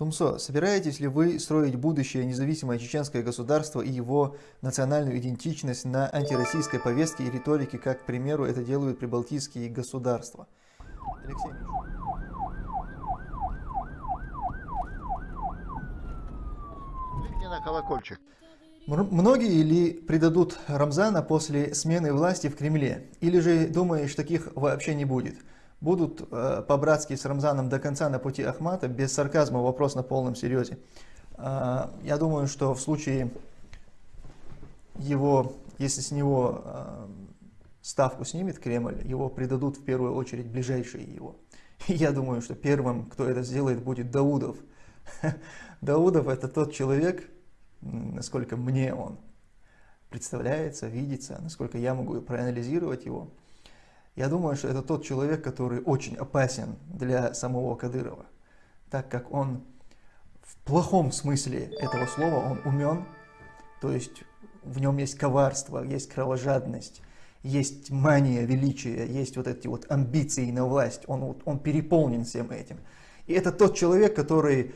Тумсо, собираетесь ли вы строить будущее независимое чеченское государство и его национальную идентичность на антироссийской повестке и риторике, как, к примеру, это делают прибалтийские государства? Алексей на колокольчик. Многие ли предадут Рамзана после смены власти в Кремле? Или же думаешь, таких вообще не будет? Будут э, по-братски с Рамзаном до конца на пути Ахмата, без сарказма, вопрос на полном серьезе. Э, я думаю, что в случае его, если с него э, ставку снимет Кремль, его предадут в первую очередь ближайшие его. И я думаю, что первым, кто это сделает, будет Даудов. Даудов это тот человек, насколько мне он представляется, видится, насколько я могу проанализировать его, я думаю, что это тот человек, который очень опасен для самого Кадырова, так как он в плохом смысле этого слова, он умен, то есть в нем есть коварство, есть кровожадность, есть мания величия, есть вот эти вот амбиции на власть, он, он переполнен всем этим. И это тот человек, который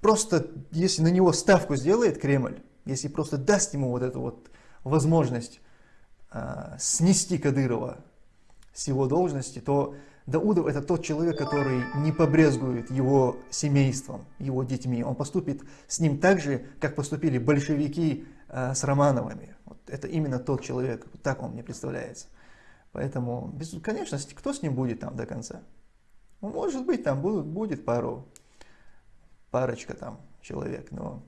просто, если на него ставку сделает Кремль, если просто даст ему вот эту вот возможность э, снести Кадырова, с его должности, то Даудов это тот человек, который не побрезгует его семейством, его детьми. Он поступит с ним так же, как поступили большевики э, с Романовыми. Вот это именно тот человек, так он мне представляется. Поэтому, без, конечно, кто с ним будет там до конца? Ну, может быть, там будут, будет пару, парочка там человек, но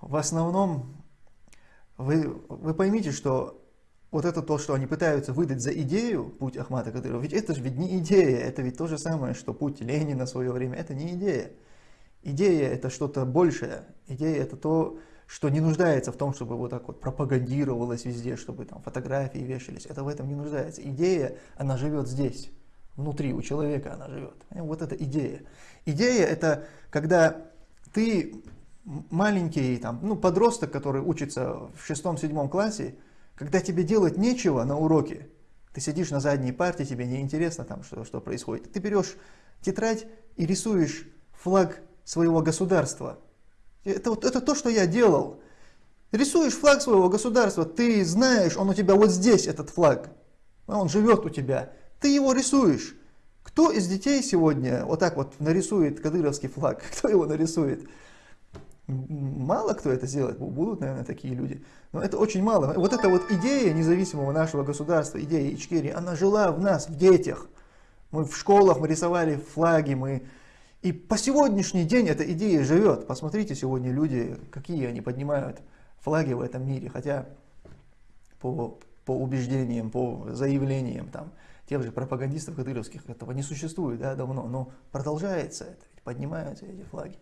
в основном вы, вы поймите, что вот это то, что они пытаются выдать за идею, путь Ахмата Кадырова, ведь это же ведь не идея, это ведь то же самое, что путь Ленина в свое время, это не идея. Идея это что-то большее, идея это то, что не нуждается в том, чтобы вот так вот пропагандировалось везде, чтобы там фотографии вешались, это в этом не нуждается. Идея, она живет здесь, внутри, у человека она живет. Вот это идея. Идея это когда ты маленький там, ну, подросток, который учится в шестом-седьмом классе, когда тебе делать нечего на уроке, ты сидишь на задней парте, тебе не интересно там, что, что происходит. Ты берешь тетрадь и рисуешь флаг своего государства. Это, вот, это то, что я делал. Рисуешь флаг своего государства, ты знаешь, он у тебя вот здесь, этот флаг. Он живет у тебя. Ты его рисуешь. Кто из детей сегодня вот так вот нарисует кадыровский флаг? Кто его нарисует? Мало кто это сделает, будут, наверное, такие люди. Но это очень мало. Вот эта вот идея независимого нашего государства, идея Ичкерии, она жила в нас, в детях. Мы в школах, мы рисовали флаги, мы... И по сегодняшний день эта идея живет. Посмотрите сегодня люди, какие они поднимают флаги в этом мире. Хотя по, по убеждениям, по заявлениям там, тех же пропагандистов кадыровских этого не существует да, давно. Но продолжается это, ведь поднимаются эти флаги.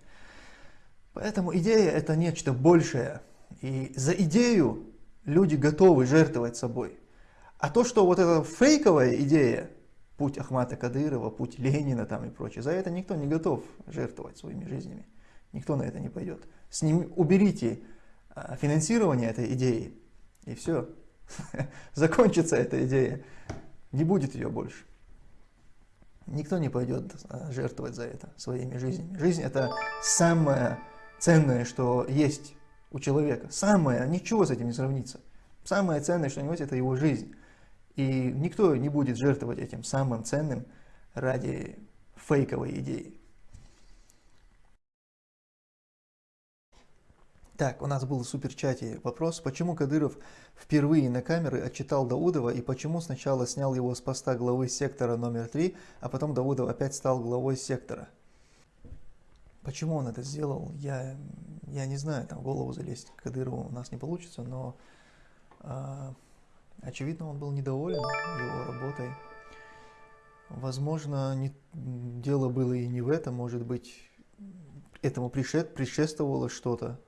Поэтому идея это нечто большее. И за идею люди готовы жертвовать собой. А то, что вот эта фейковая идея, путь Ахмата Кадырова, путь Ленина там и прочее, за это никто не готов жертвовать своими жизнями. Никто на это не пойдет. С ним уберите а, финансирование этой идеи, и все. Закончится эта идея. Не будет ее больше. Никто не пойдет а, жертвовать за это своими жизнями. Жизнь это самое ценное, что есть у человека. Самое, ничего с этим не сравнится. Самое ценное, что у него есть, это его жизнь. И никто не будет жертвовать этим самым ценным ради фейковой идеи. Так, у нас был в суперчате вопрос, почему Кадыров впервые на камеры отчитал Даудова и почему сначала снял его с поста главы сектора номер 3, а потом Даудов опять стал главой сектора. Почему он это сделал, я, я не знаю, там в голову залезть к Кадырову у нас не получится, но э, очевидно он был недоволен его работой. Возможно, не, дело было и не в этом, может быть, этому пришед, предшествовало что-то.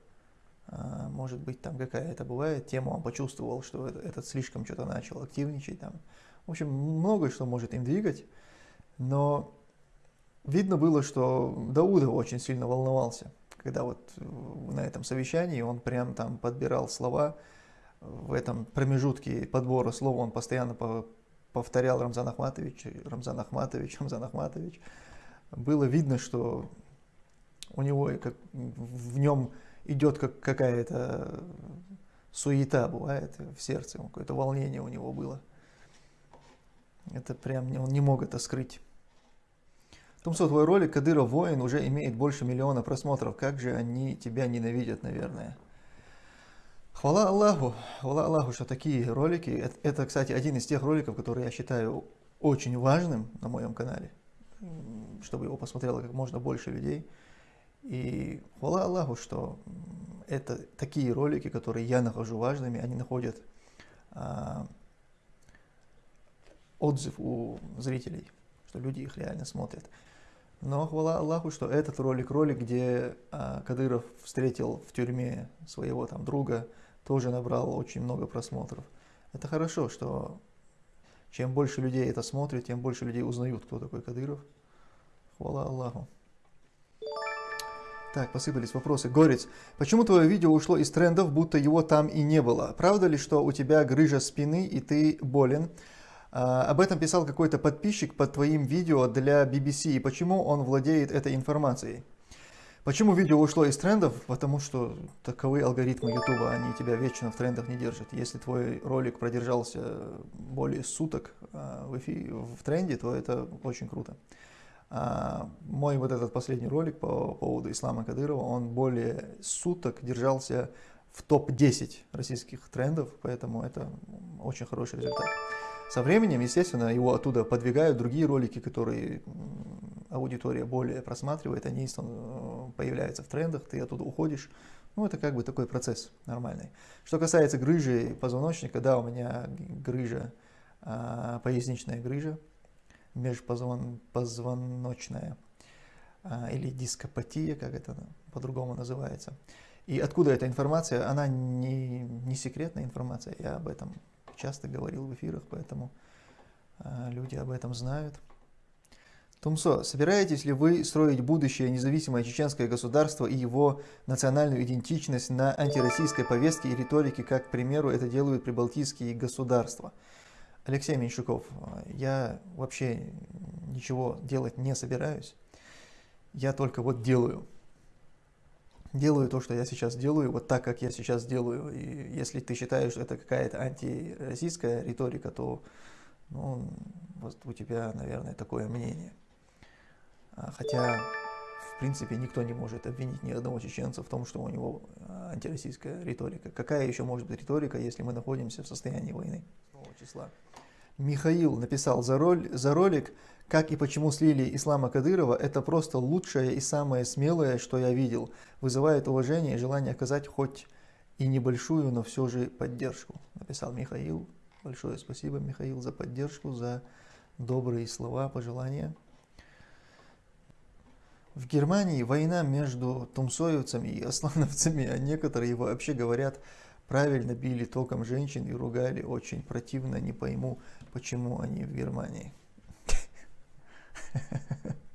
А, может быть, там какая-то бывает тема, он почувствовал, что этот, этот слишком что-то начал активничать. Там. В общем, многое что может им двигать, но видно было, что Даудов очень сильно волновался, когда вот на этом совещании он прям там подбирал слова, в этом промежутке подбора слов он постоянно повторял Рамзан Ахматович, Рамзан Ахматович, Рамзан Ахматович. было видно, что у него как, в нем идет как какая-то суета бывает в сердце, какое-то волнение у него было. Это прям он не мог это скрыть. Тумсо, твой ролик «Кадыров воин» уже имеет больше миллиона просмотров. Как же они тебя ненавидят, наверное. Хвала Аллаху, хвала Аллаху, что такие ролики, это, это, кстати, один из тех роликов, которые я считаю очень важным на моем канале, чтобы его посмотрело как можно больше людей. И хвала Аллаху, что это такие ролики, которые я нахожу важными, они находят а, отзыв у зрителей, что люди их реально смотрят. Но хвала Аллаху, что этот ролик, ролик, где а, Кадыров встретил в тюрьме своего там друга, тоже набрал очень много просмотров. Это хорошо, что чем больше людей это смотрят, тем больше людей узнают, кто такой Кадыров. Хвала Аллаху. Так, посыпались вопросы. Горец, почему твое видео ушло из трендов, будто его там и не было? Правда ли, что у тебя грыжа спины и ты болен? А, об этом писал какой-то подписчик под твоим видео для BBC. И почему он владеет этой информацией? Почему видео ушло из трендов? Потому что таковы алгоритмы YouTube, они тебя вечно в трендах не держат. Если твой ролик продержался более суток а, в, эфире, в тренде, то это очень круто. А мой вот этот последний ролик по поводу Ислама Кадырова, он более суток держался в топ-10 российских трендов, поэтому это очень хороший результат. Со временем, естественно, его оттуда подвигают другие ролики, которые аудитория более просматривает, они э, появляются в трендах, ты оттуда уходишь. Ну, это как бы такой процесс нормальный. Что касается грыжи позвоночника, да, у меня грыжа, а, поясничная грыжа, межпозвоночная а, или дископатия, как это по-другому называется. И откуда эта информация? Она не, не секретная информация, я об этом часто говорил в эфирах, поэтому а, люди об этом знают. Тумсо, собираетесь ли вы строить будущее независимое чеченское государство и его национальную идентичность на антироссийской повестке и риторике, как, к примеру, это делают прибалтийские государства? Алексей Меньшуков, я вообще ничего делать не собираюсь. Я только вот делаю. Делаю то, что я сейчас делаю, вот так, как я сейчас делаю. И если ты считаешь, что это какая-то антироссийская риторика, то ну, вот у тебя, наверное, такое мнение. А, хотя, в принципе, никто не может обвинить ни одного чеченца в том, что у него а, антироссийская риторика. Какая еще может быть риторика, если мы находимся в состоянии войны? числа. Михаил написал за, роль, за ролик «Как и почему слили Ислама Кадырова» это просто лучшее и самое смелое, что я видел. Вызывает уважение и желание оказать хоть и небольшую, но все же поддержку. Написал Михаил. Большое спасибо, Михаил, за поддержку, за добрые слова, пожелания. В Германии война между тумсоевцами и аслановцами, а некоторые вообще говорят, правильно били током женщин и ругали очень противно, не пойму, почему они в Германии.